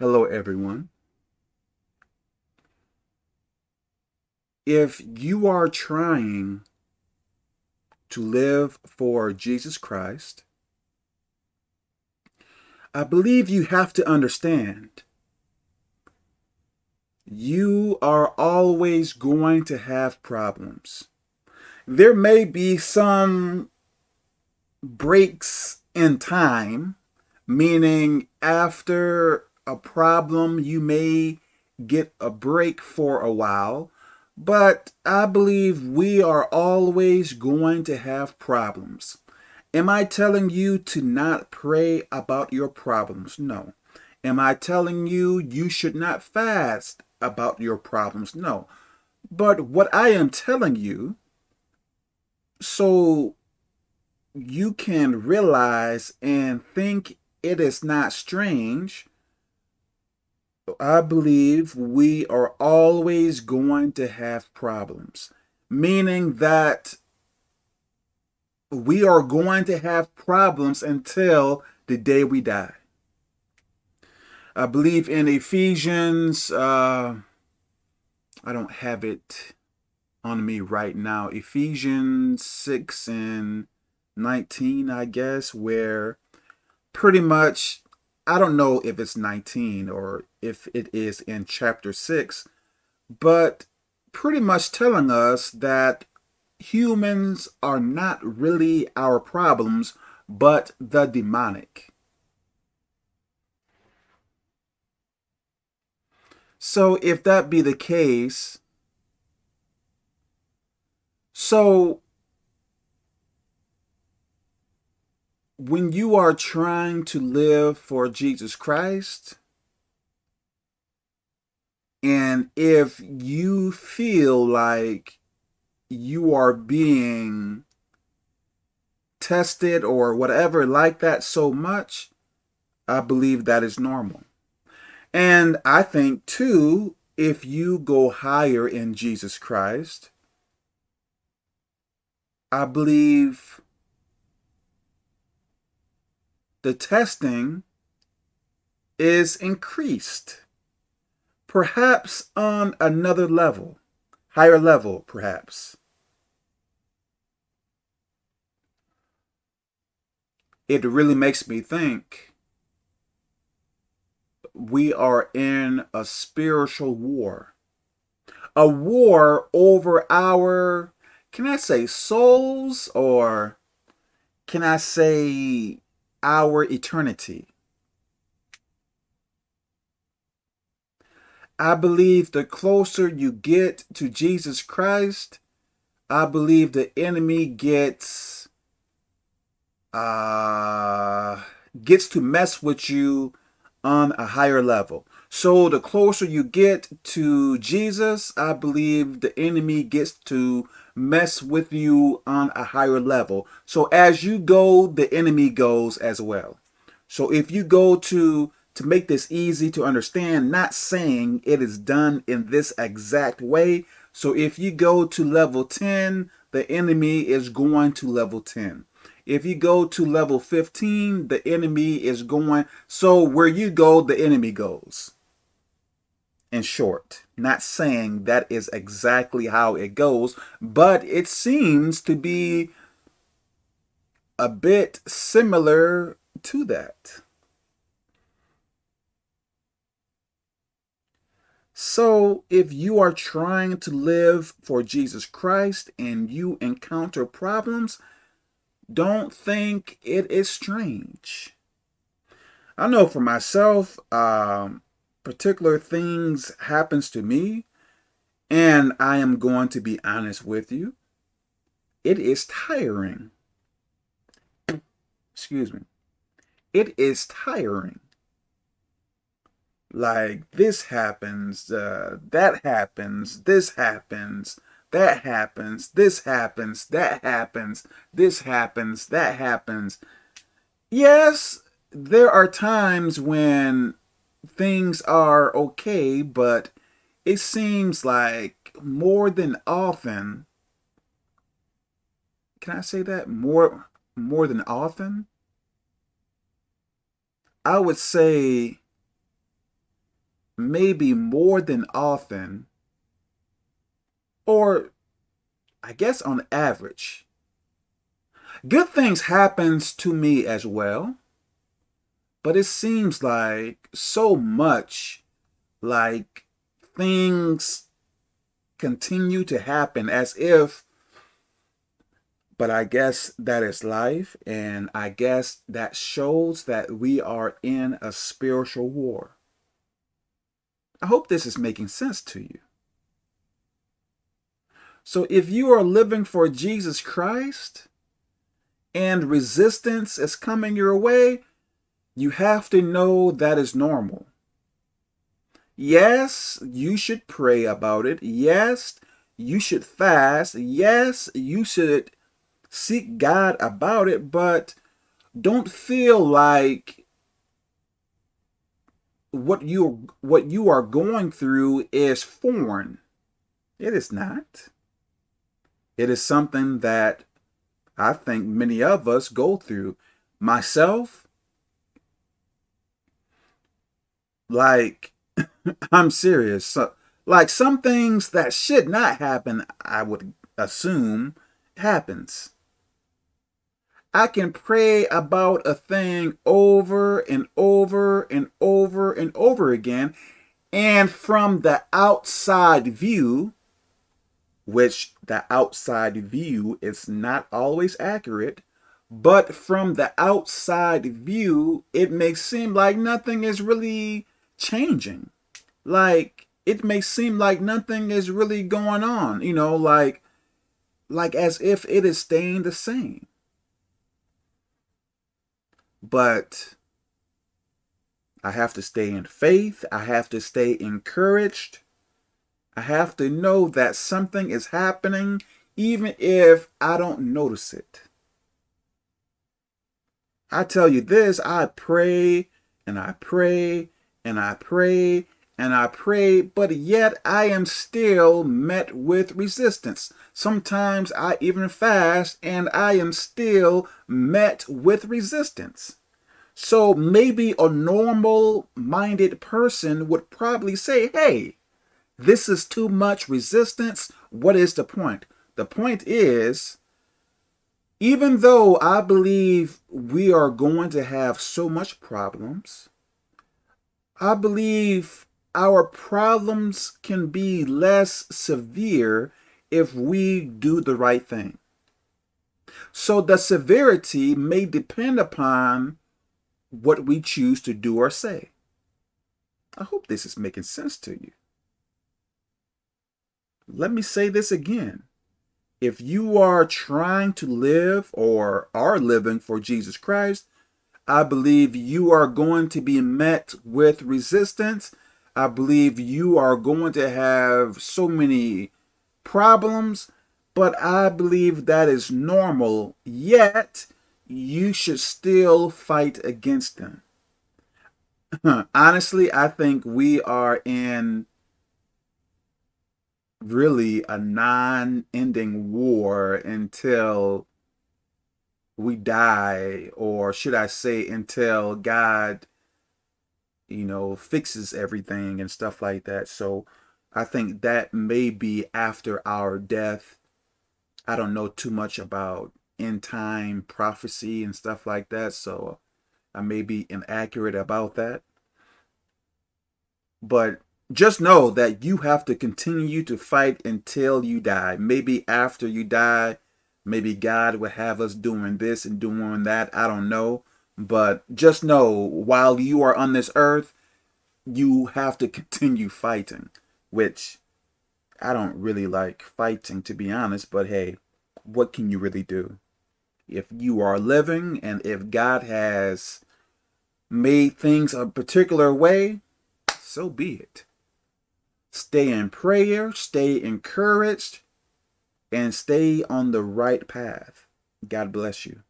Hello, everyone. If you are trying to live for Jesus Christ, I believe you have to understand you are always going to have problems. There may be some breaks in time, meaning after a problem, you may get a break for a while, but I believe we are always going to have problems. Am I telling you to not pray about your problems? No. Am I telling you you should not fast about your problems? No. But what I am telling you, so you can realize and think it is not strange I believe we are always going to have problems, meaning that we are going to have problems until the day we die. I believe in Ephesians, uh, I don't have it on me right now, Ephesians 6 and 19, I guess, where pretty much I don't know if it's 19 or if it is in chapter 6, but pretty much telling us that humans are not really our problems, but the demonic. So if that be the case, so when you are trying to live for Jesus Christ, and if you feel like you are being tested or whatever like that so much, I believe that is normal. And I think too, if you go higher in Jesus Christ, I believe the testing is increased, perhaps on another level, higher level, perhaps. It really makes me think we are in a spiritual war. A war over our, can I say souls or can I say our eternity. I believe the closer you get to Jesus Christ, I believe the enemy gets uh, gets to mess with you on a higher level. So the closer you get to Jesus, I believe the enemy gets to mess with you on a higher level. So as you go, the enemy goes as well. So if you go to, to make this easy to understand, not saying it is done in this exact way. So if you go to level 10, the enemy is going to level 10. If you go to level 15, the enemy is going, so where you go, the enemy goes in short. Not saying that is exactly how it goes, but it seems to be a bit similar to that. So if you are trying to live for Jesus Christ and you encounter problems, don't think it is strange. I know for myself, um, particular things happens to me, and I am going to be honest with you, it is tiring. Excuse me. It is tiring. Like this happens, uh, that happens, this happens, that happens, this happens, that happens, this happens, that happens. Yes, there are times when things are okay, but it seems like more than often, can I say that? More, more than often? I would say maybe more than often, or I guess on average, good things happens to me as well. But it seems like so much like things continue to happen as if but I guess that is life, and I guess that shows that we are in a spiritual war. I hope this is making sense to you. So if you are living for Jesus Christ and resistance is coming your way, you have to know that is normal. Yes, you should pray about it. Yes, you should fast. Yes, you should seek God about it, but don't feel like what you what you are going through is foreign. It is not. It is something that I think many of us go through. Myself, like, I'm serious. So, like some things that should not happen, I would assume, happens. I can pray about a thing over and over and over and over again. And from the outside view, which the outside view is not always accurate, but from the outside view, it may seem like nothing is really changing. Like, it may seem like nothing is really going on, you know, like, like as if it is staying the same. But I have to stay in faith. I have to stay encouraged. I have to know that something is happening even if I don't notice it. I tell you this, I pray and I pray and I pray and I pray, but yet I am still met with resistance. Sometimes I even fast and I am still met with resistance. So maybe a normal minded person would probably say, hey, this is too much resistance. What is the point? The point is, even though I believe we are going to have so much problems, I believe our problems can be less severe if we do the right thing. So the severity may depend upon what we choose to do or say. I hope this is making sense to you. Let me say this again. If you are trying to live or are living for Jesus Christ, I believe you are going to be met with resistance I believe you are going to have so many problems, but I believe that is normal, yet you should still fight against them. Honestly, I think we are in really a non-ending war until we die, or should I say until God you know, fixes everything and stuff like that. So I think that may be after our death. I don't know too much about end time prophecy and stuff like that. So I may be inaccurate about that. But just know that you have to continue to fight until you die. Maybe after you die, maybe God would have us doing this and doing that. I don't know. But just know while you are on this earth, you have to continue fighting, which I don't really like fighting to be honest, but hey, what can you really do? If you are living and if God has made things a particular way, so be it. Stay in prayer, stay encouraged, and stay on the right path. God bless you.